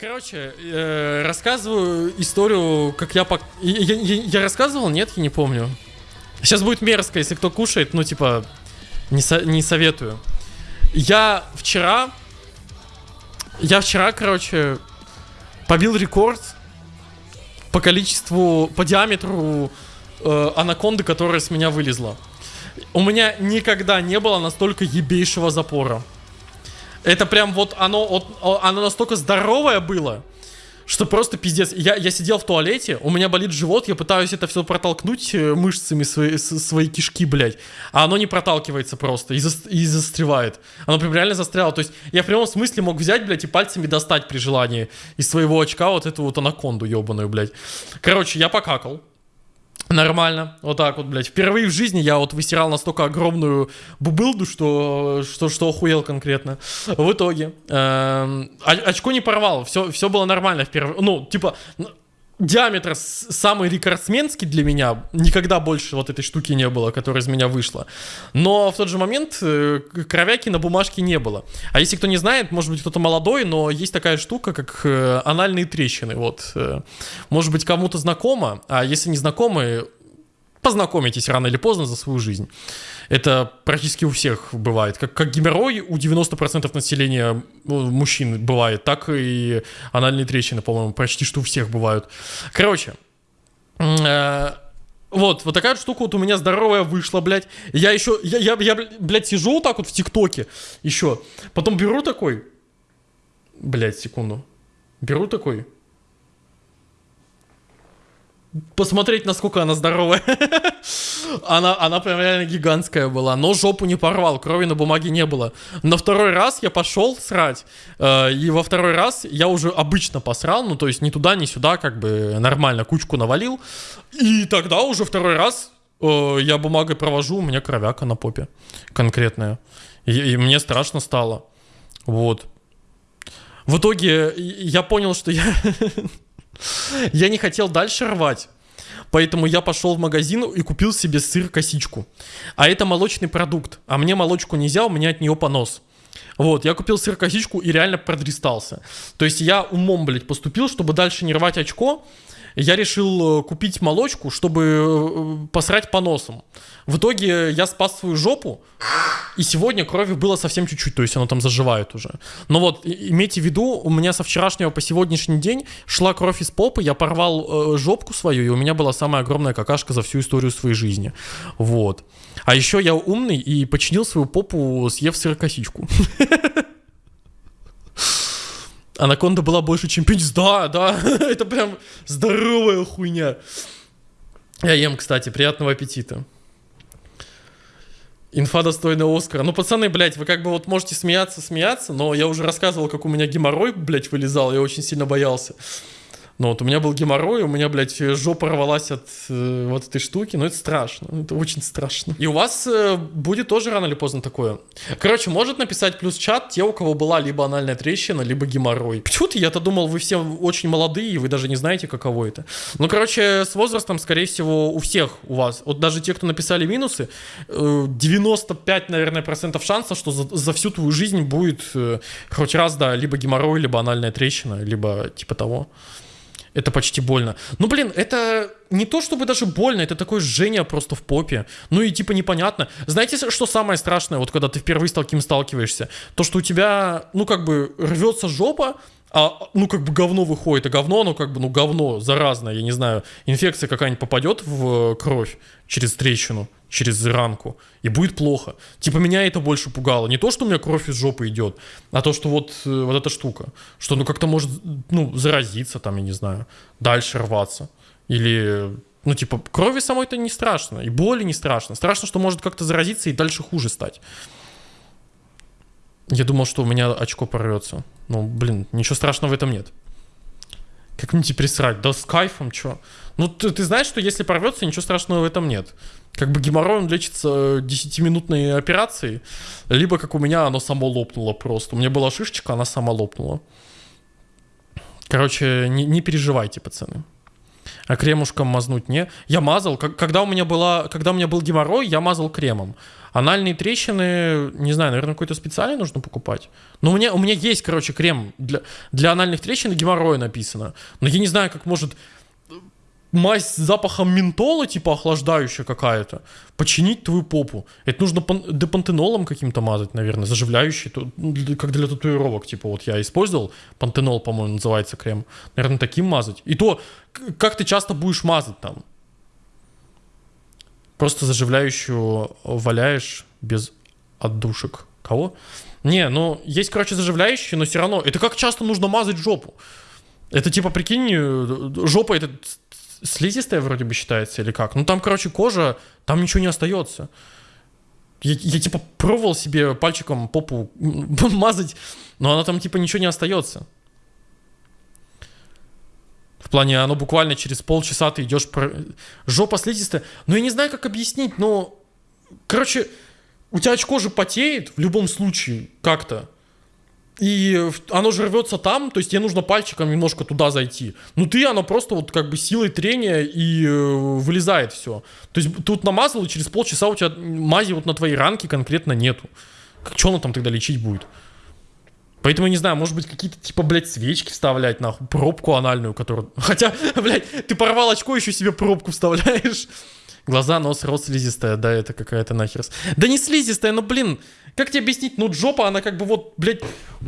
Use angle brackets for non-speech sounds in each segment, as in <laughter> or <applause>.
Короче, э, рассказываю историю, как я, пок... я, я... Я рассказывал? Нет, я не помню. Сейчас будет мерзко, если кто кушает, ну, типа, не, со... не советую. Я вчера... Я вчера, короче, побил рекорд по количеству, по диаметру э, анаконды, которая с меня вылезла. У меня никогда не было настолько ебейшего запора. Это прям вот оно, оно настолько здоровое было, что просто пиздец. Я, я сидел в туалете, у меня болит живот, я пытаюсь это все протолкнуть э, мышцами свои, свои кишки, блядь. А оно не проталкивается просто и, за, и застревает. Оно прям реально застряло. То есть я в прямом смысле мог взять, блядь, и пальцами достать при желании из своего очка вот эту вот анаконду ебаную, блядь. Короче, я покакал. Нормально, вот так вот, блядь. Впервые в жизни я вот высирал настолько огромную бубылду, что, что, что охуел конкретно. В итоге, э, очко не порвал, все, все было нормально впервые. Ну, типа, диаметр самый рекордсменский для меня. Никогда больше вот этой штуки не было, которая из меня вышла. Но в тот же момент э, кровяки на бумажке не было. А если кто не знает, может быть кто-то молодой, но есть такая штука, как э, анальные трещины. Вот. Э, может быть кому-то знакомо, а если не знакомы, познакомитесь рано или поздно за свою жизнь. Это практически у всех бывает. Как, как геморрой у 90% населения ну, мужчин бывает, так и анальные трещины, по-моему, почти что у всех бывают. Короче, э, вот, вот такая штука вот у меня здоровая вышла, блядь. Я еще, я, я, я, блядь, сижу вот так вот в ТикТоке еще. Потом беру такой, блядь, секунду. Беру такой, посмотреть, насколько она здоровая. <laughs> она, она прям реально гигантская была. Но жопу не порвал, крови на бумаге не было. На второй раз я пошел срать. Э, и во второй раз я уже обычно посрал. Ну, то есть ни туда, ни сюда, как бы нормально кучку навалил. И тогда уже второй раз э, я бумагой провожу, у меня кровяка на попе конкретная. И, и мне страшно стало. Вот. В итоге я понял, что я <laughs> я не хотел дальше рвать. Поэтому я пошел в магазин и купил себе сыр-косичку. А это молочный продукт. А мне молочку нельзя, у меня от нее понос. Вот, я купил сыр-косичку и реально продристался. То есть я умом, блядь, поступил, чтобы дальше не рвать очко я решил э, купить молочку, чтобы э, посрать по носам. В итоге я спас свою жопу, и сегодня крови было совсем чуть-чуть, то есть она там заживает уже. Но вот, имейте в виду, у меня со вчерашнего по сегодняшний день шла кровь из попы, я порвал э, жопку свою, и у меня была самая огромная какашка за всю историю своей жизни. Вот. А еще я умный и починил свою попу, съев сырокосичку. <laughs> Анаконда была больше, чем пенис. Да, да, <laughs> это прям здоровая хуйня. Я ем, кстати, приятного аппетита. Инфа достойная Оскара. Ну, пацаны, блядь, вы как бы вот можете смеяться, смеяться, но я уже рассказывал, как у меня геморрой, блядь, вылезал, я очень сильно боялся. Ну вот у меня был геморрой, у меня, блядь, жопа рвалась от э, вот этой штуки, но это страшно, это очень страшно. И у вас э, будет тоже рано или поздно такое. Короче, может написать плюс чат те, у кого была либо анальная трещина, либо геморрой. Почему-то я-то думал, вы все очень молодые, и вы даже не знаете, каково это. Ну, короче, с возрастом, скорее всего, у всех у вас, вот даже те, кто написали минусы, э, 95, наверное, процентов шансов, что за, за всю твою жизнь будет э, хоть раз, да, либо геморрой, либо анальная трещина, либо типа того. Это почти больно. Ну, блин, это не то чтобы даже больно, это такое жжение просто в попе. Ну и типа непонятно. Знаете, что самое страшное, вот когда ты впервые с таким сталкиваешься? То, что у тебя, ну как бы рвется жопа, а, ну, как бы говно выходит, а говно, оно как бы, ну, говно заразное, я не знаю, инфекция какая-нибудь попадет в кровь через трещину, через ранку, и будет плохо. Типа, меня это больше пугало. Не то, что у меня кровь из жопы идет, а то, что вот, э, вот эта штука, что, ну, как-то может, ну, заразиться там, я не знаю, дальше рваться. Или, ну, типа, крови самой-то не страшно, и боли не страшно. Страшно, что может как-то заразиться и дальше хуже стать. Я думал, что у меня очко порвется. Ну, блин, ничего страшного в этом нет. Как мне теперь срать? Да с кайфом, чё? Ну, ты, ты знаешь, что если порвется, ничего страшного в этом нет. Как бы геморрой он лечится 10-минутной операцией, либо как у меня оно само лопнуло просто. У меня была шишечка, она сама лопнула. Короче, не, не переживайте, пацаны. А кремушком мазнуть не. Я мазал, как- когда у меня была, когда у меня был геморрой, я мазал кремом. Анальные трещины, не знаю, наверное, какой-то специальный нужно покупать. Но у меня, у меня есть, короче, крем для, для анальных трещин и геморроя написано. Но я не знаю, как может мазь с запахом ментола, типа охлаждающая какая-то, починить твою попу. Это нужно пан- депантенолом каким-то мазать, наверное, заживляющий, ну, как для татуировок. Типа вот я использовал, пантенол, по-моему, называется крем. Наверное, таким мазать. И то, как ты часто будешь мазать там? Просто заживляющую валяешь без отдушек. Кого? Не, ну, есть, короче, заживляющие, но все равно. Это как часто нужно мазать жопу? Это типа, прикинь, э, жопа это слизистая вроде бы считается или как? Ну там, короче, кожа, там ничего не остается. Я, я, типа пробовал себе пальчиком попу <laughs> мазать, но она там типа ничего не остается. В плане, оно буквально через полчаса ты идешь... Про... Жопа слизистая. Ну, я не знаю, как объяснить, но... Короче, у тебя очко же потеет в любом случае как-то. И оно же рвется там, то есть тебе нужно пальчиком немножко туда зайти. Ну ты, оно просто вот как бы силой трения и э, вылезает все. То есть тут намазал, и через полчаса у тебя мази вот на твоей ранке конкретно нету. Как, что оно там тогда лечить будет? Поэтому я не знаю, может быть, какие-то типа, блядь, свечки вставлять, нахуй, пробку анальную, которую... <laughs> Хотя, блядь, ты порвал очко, еще себе пробку вставляешь. Глаза, нос, рот слизистая, да, это какая-то нахер. Да не слизистая, ну, блин, как тебе объяснить? Ну, жопа, она как бы вот, блядь,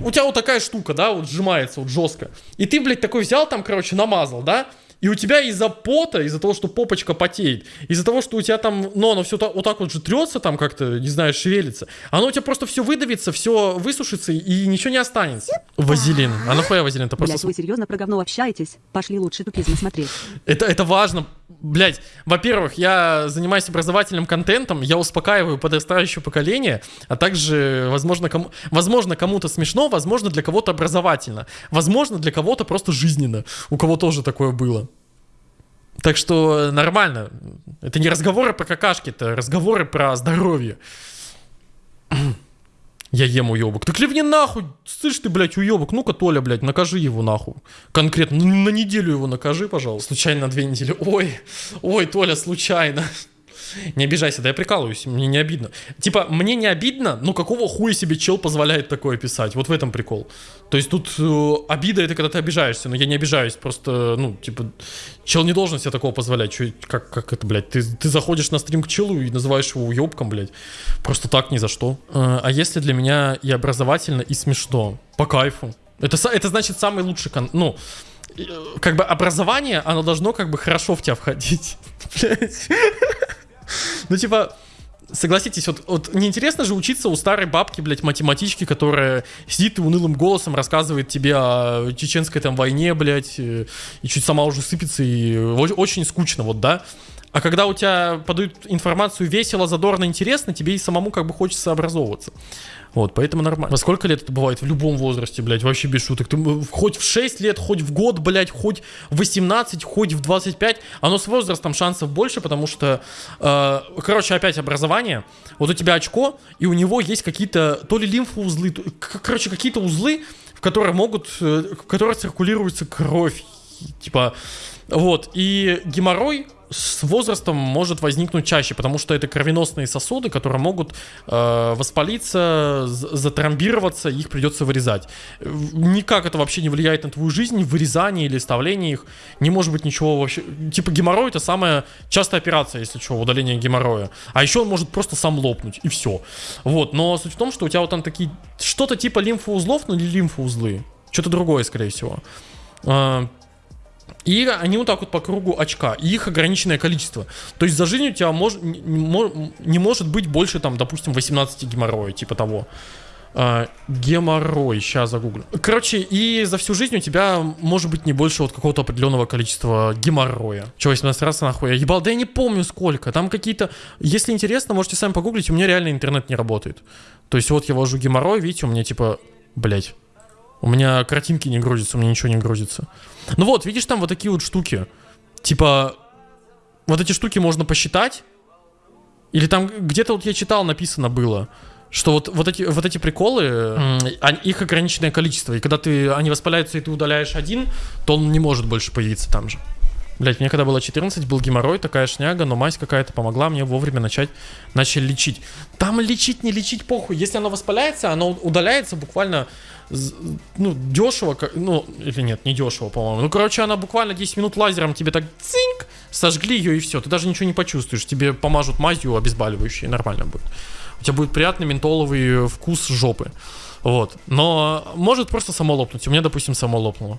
у тебя вот такая штука, да, вот сжимается вот жестко. И ты, блядь, такой взял там, короче, намазал, да? И у тебя из-за пота, из-за того, что попочка потеет, из-за того, что у тебя там, ну, оно все вот так вот же трется там как-то, не знаю, шевелится, оно у тебя просто все выдавится, все высушится и ничего не останется. Вазелин. А нахуя вазелин? Это просто... Блять, вы серьезно про говно общаетесь? Пошли лучше тупизм смотреть. Это, это важно. Блять, во-первых, я занимаюсь образовательным контентом, я успокаиваю подрастающее поколение, а также, возможно, кому, возможно, кому-то смешно, возможно, для кого-то образовательно, возможно, для кого-то просто жизненно, у кого тоже такое было. Так что нормально. Это не разговоры про какашки, это разговоры про здоровье. Я ем уебок. Так ливни нахуй! Слышь ты, блядь, уебок. Ну-ка, Толя, блядь, накажи его нахуй. Конкретно, ну, на неделю его накажи, пожалуйста. Случайно на две недели. Ой, ой, Толя, случайно. Не обижайся, да я прикалываюсь, мне не обидно. Типа, мне не обидно, но какого хуя себе чел позволяет такое писать? Вот в этом прикол. То есть тут э, обида это когда ты обижаешься, но я не обижаюсь, просто, ну, типа, чел не должен себе такого позволять. Чё, как, как это, блядь? Ты, ты заходишь на стрим к челу и называешь его уебком, блядь. Просто так ни за что. Э, а если для меня и образовательно, и смешно? По кайфу. Это, это значит самый лучший кон... Ну, э, как бы образование, оно должно как бы хорошо в тебя входить. <laughs> Блядь. <laughs> Ну, типа, согласитесь, вот, вот неинтересно же учиться у старой бабки, блядь, математички, которая сидит и унылым голосом рассказывает тебе о чеченской там войне, блядь, э, и чуть сама уже сыпется, и очень скучно, вот, да? А когда у тебя подают информацию весело, задорно, интересно, тебе и самому как бы хочется образовываться. Вот, поэтому нормально. Во сколько лет это бывает? В любом возрасте, блядь, вообще без шуток. Ты м, хоть в 6 лет, хоть в год, блядь, хоть в 18, хоть в 25. Оно с возрастом шансов больше, потому что, э, короче, опять образование. Вот у тебя очко, и у него есть какие-то то ли лимфоузлы, то- короче, какие-то узлы, в которые могут, э, в которые циркулируется кровь. Типа, вот, и геморрой с возрастом может возникнуть чаще, потому что это кровеносные сосуды, которые могут э, воспалиться, з- затромбироваться, их придется вырезать. Никак это вообще не влияет на твою жизнь, вырезание или вставление их, не может быть ничего вообще. Типа геморрой это самая частая операция, если что, удаление геморроя. А еще он может просто сам лопнуть, и все. Вот, но суть в том, что у тебя вот там такие, что-то типа лимфоузлов, но не лимфоузлы, что-то другое, скорее всего. И они вот так вот по кругу очка. И их ограниченное количество. То есть за жизнь у тебя мож, не, не мо- не может быть больше, там, допустим, 18 геморроя, типа того. А, геморрой, сейчас загуглю. Короче, и за всю жизнь у тебя может быть не больше вот какого-то определенного количества геморроя. Че, 18 раз нахуй? Я ебал, да я не помню сколько. Там какие-то... Если интересно, можете сами погуглить, у меня реально интернет не работает. То есть вот я ввожу геморрой, видите, у меня типа... Блять. У меня картинки не грузятся, у меня ничего не грузится. Ну вот, видишь, там вот такие вот штуки. Типа, вот эти штуки можно посчитать. Или там где-то вот я читал, написано было, что вот, вот, эти, вот эти приколы, а- их ограниченное количество. И когда ты, они воспаляются, и ты удаляешь один, то он не может больше появиться там же. Блять, мне когда было 14, был геморрой, такая шняга, но мазь какая-то помогла мне вовремя начать, начали лечить. Там лечить, не лечить, похуй. Если оно воспаляется, оно удаляется буквально, ну, дешево, ну, или нет, не дешево, по-моему. Ну, короче, она буквально 10 минут лазером тебе так цинк, сожгли ее и все. Ты даже ничего не почувствуешь. Тебе помажут мазью обезболивающей, нормально будет. У тебя будет приятный ментоловый вкус жопы. Вот. Но может просто само лопнуть. У меня, допустим, само лопнуло.